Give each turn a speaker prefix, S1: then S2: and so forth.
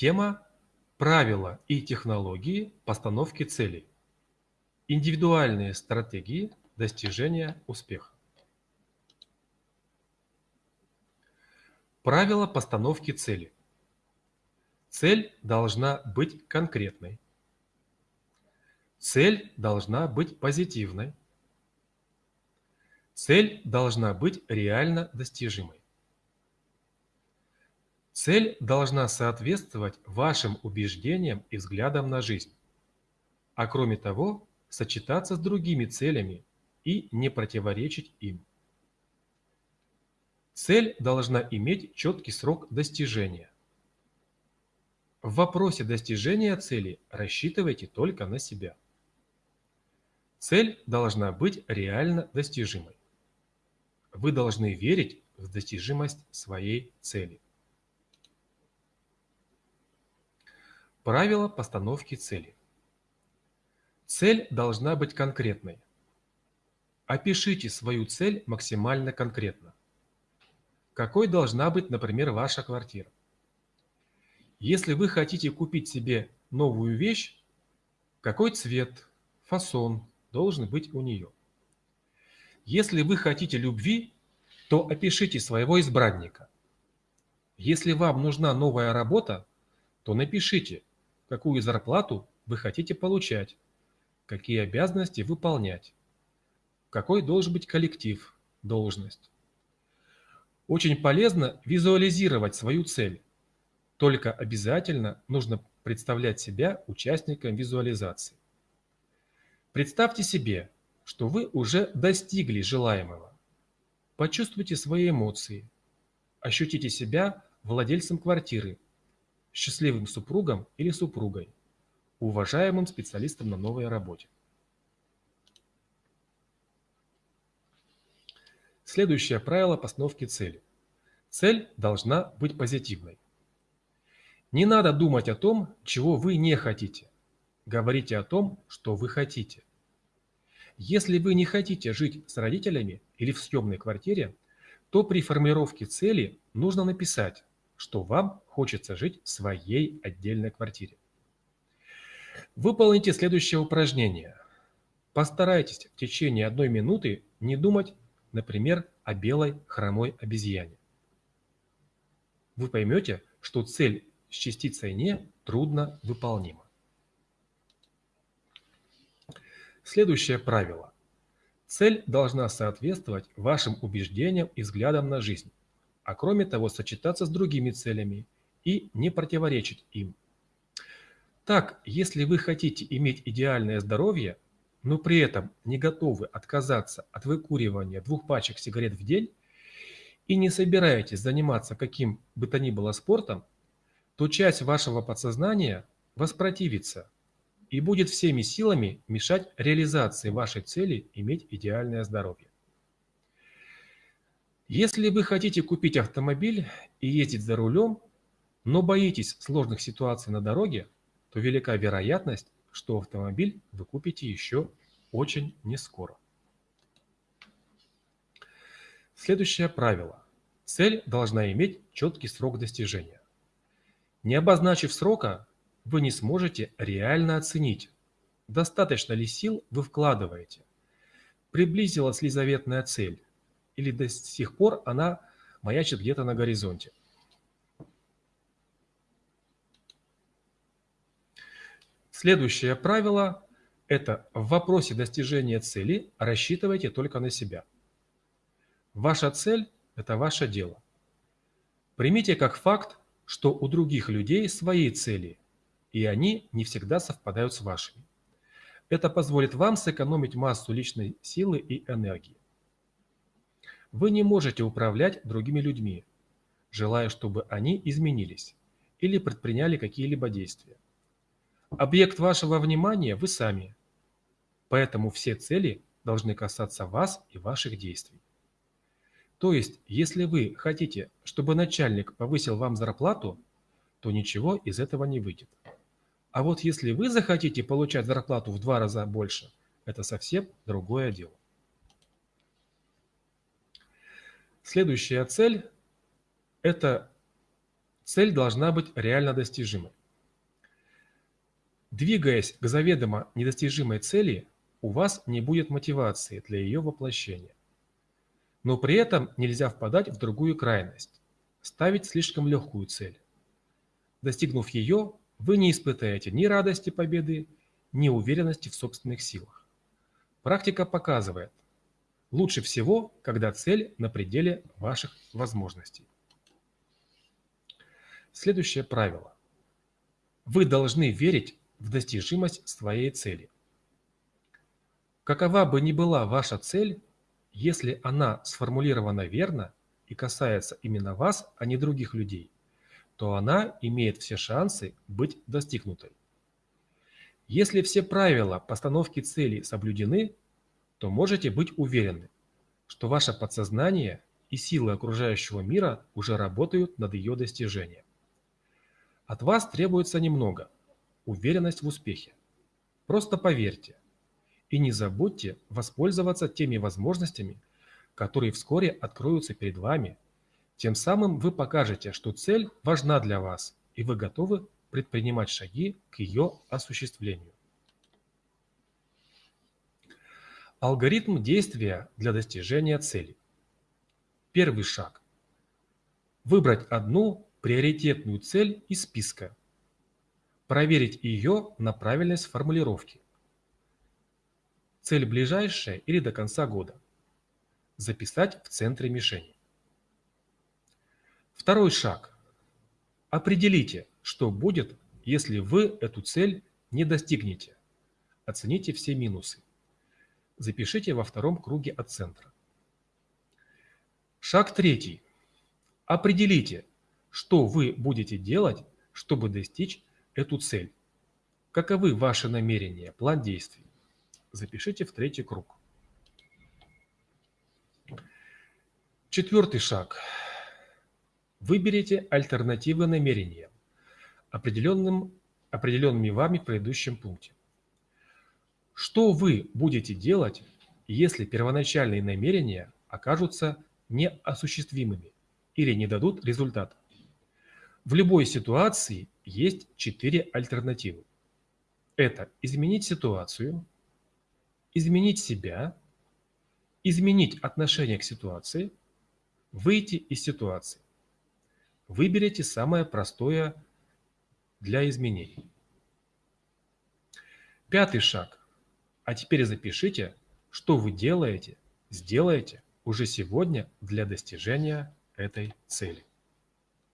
S1: Тема «Правила и технологии постановки целей. Индивидуальные стратегии достижения успеха». Правила постановки цели. Цель должна быть конкретной. Цель должна быть позитивной. Цель должна быть реально достижимой. Цель должна соответствовать вашим убеждениям и взглядам на жизнь, а кроме того сочетаться с другими целями и не противоречить им. Цель должна иметь четкий срок достижения. В вопросе достижения цели рассчитывайте только на себя. Цель должна быть реально достижимой. Вы должны верить в достижимость своей цели. Правила постановки цели. Цель должна быть конкретной. Опишите свою цель максимально конкретно. Какой должна быть, например, ваша квартира? Если вы хотите купить себе новую вещь, какой цвет, фасон должен быть у нее? Если вы хотите любви, то опишите своего избранника. Если вам нужна новая работа, то напишите, какую зарплату вы хотите получать, какие обязанности выполнять, какой должен быть коллектив, должность. Очень полезно визуализировать свою цель, только обязательно нужно представлять себя участником визуализации. Представьте себе, что вы уже достигли желаемого. Почувствуйте свои эмоции, ощутите себя владельцем квартиры, счастливым супругом или супругой, уважаемым специалистом на новой работе. Следующее правило постановки цели. Цель должна быть позитивной. Не надо думать о том, чего вы не хотите. Говорите о том, что вы хотите. Если вы не хотите жить с родителями или в съемной квартире, то при формировке цели нужно написать что вам хочется жить в своей отдельной квартире. Выполните следующее упражнение. Постарайтесь в течение одной минуты не думать, например, о белой хромой обезьяне. Вы поймете, что цель с частицей «не» трудно выполнима. Следующее правило. Цель должна соответствовать вашим убеждениям и взглядам на жизнь а кроме того сочетаться с другими целями и не противоречить им. Так, если вы хотите иметь идеальное здоровье, но при этом не готовы отказаться от выкуривания двух пачек сигарет в день и не собираетесь заниматься каким бы то ни было спортом, то часть вашего подсознания воспротивится и будет всеми силами мешать реализации вашей цели иметь идеальное здоровье. Если вы хотите купить автомобиль и ездить за рулем, но боитесь сложных ситуаций на дороге, то велика вероятность, что автомобиль вы купите еще очень нескоро. Следующее правило. Цель должна иметь четкий срок достижения. Не обозначив срока, вы не сможете реально оценить, достаточно ли сил вы вкладываете, приблизилась ли заветная цель, или до сих пор она маячит где-то на горизонте. Следующее правило – это в вопросе достижения цели рассчитывайте только на себя. Ваша цель – это ваше дело. Примите как факт, что у других людей свои цели, и они не всегда совпадают с вашими. Это позволит вам сэкономить массу личной силы и энергии. Вы не можете управлять другими людьми, желая, чтобы они изменились или предприняли какие-либо действия. Объект вашего внимания – вы сами, поэтому все цели должны касаться вас и ваших действий. То есть, если вы хотите, чтобы начальник повысил вам зарплату, то ничего из этого не выйдет. А вот если вы захотите получать зарплату в два раза больше, это совсем другое дело. Следующая цель – это Цель должна быть реально достижимой. Двигаясь к заведомо недостижимой цели, у вас не будет мотивации для ее воплощения. Но при этом нельзя впадать в другую крайность – ставить слишком легкую цель. Достигнув ее, вы не испытаете ни радости победы, ни уверенности в собственных силах. Практика показывает, лучше всего, когда цель на пределе ваших возможностей. Следующее правило. Вы должны верить в достижимость своей цели. Какова бы ни была ваша цель, если она сформулирована верно и касается именно вас, а не других людей, то она имеет все шансы быть достигнутой. Если все правила постановки целей соблюдены, то можете быть уверены, что ваше подсознание и силы окружающего мира уже работают над ее достижением. От вас требуется немного – уверенность в успехе. Просто поверьте и не забудьте воспользоваться теми возможностями, которые вскоре откроются перед вами. Тем самым вы покажете, что цель важна для вас, и вы готовы предпринимать шаги к ее осуществлению. Алгоритм действия для достижения цели. Первый шаг. Выбрать одну приоритетную цель из списка. Проверить ее на правильность формулировки. Цель ближайшая или до конца года. Записать в центре мишени. Второй шаг. Определите, что будет, если вы эту цель не достигнете. Оцените все минусы. Запишите во втором круге от центра. Шаг третий. Определите, что вы будете делать, чтобы достичь эту цель? Каковы ваши намерения, план действий? Запишите в третий круг. Четвертый шаг. Выберите альтернативы намерения, определенным, определенными вами в предыдущем пункте. Что вы будете делать, если первоначальные намерения окажутся неосуществимыми или не дадут результата? В любой ситуации есть четыре альтернативы. Это изменить ситуацию, изменить себя, изменить отношение к ситуации, выйти из ситуации. Выберите самое простое для изменений. Пятый шаг. А теперь запишите, что вы делаете, сделаете уже сегодня для достижения этой цели.